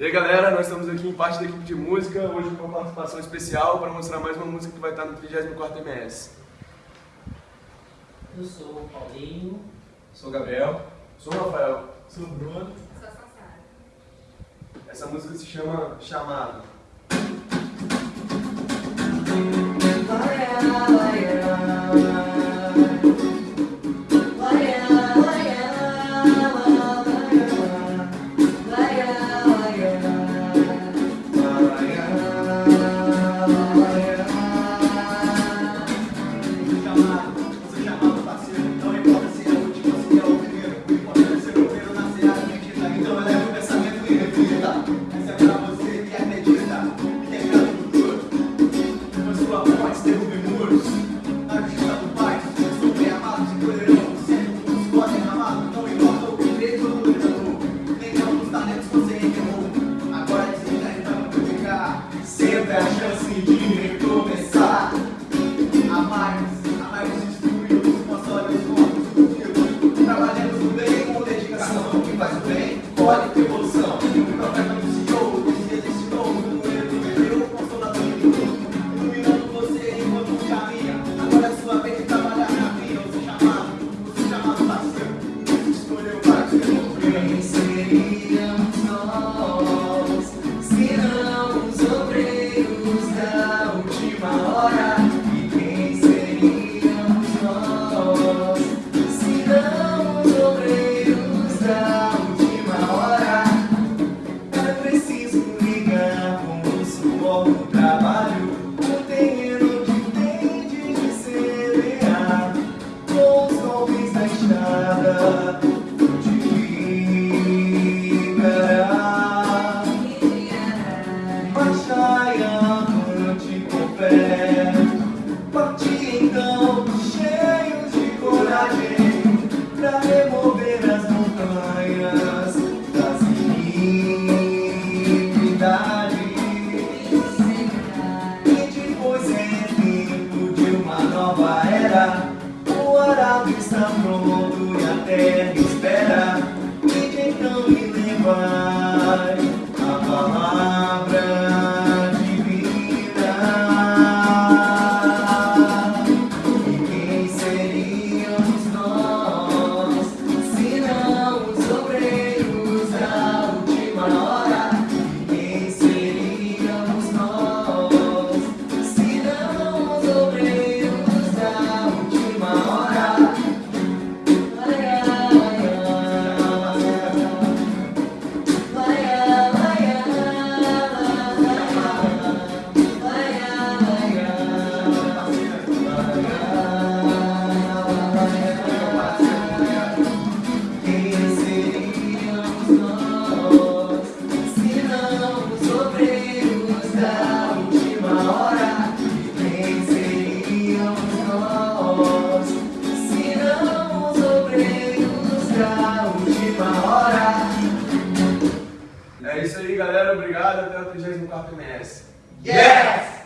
E aí galera, nós estamos aqui em parte da equipe de música, hoje com uma participação especial para mostrar mais uma música que vai estar no 34 MS. Eu sou o Paulinho. Sou o Gabriel. Sou o Rafael. Sou o Bruno. Sou a Sassara. Essa música se chama Chamado. sempre a chance de estamos muy atentos. É isso aí, galera. Obrigado. Até o 34 MS. Yes!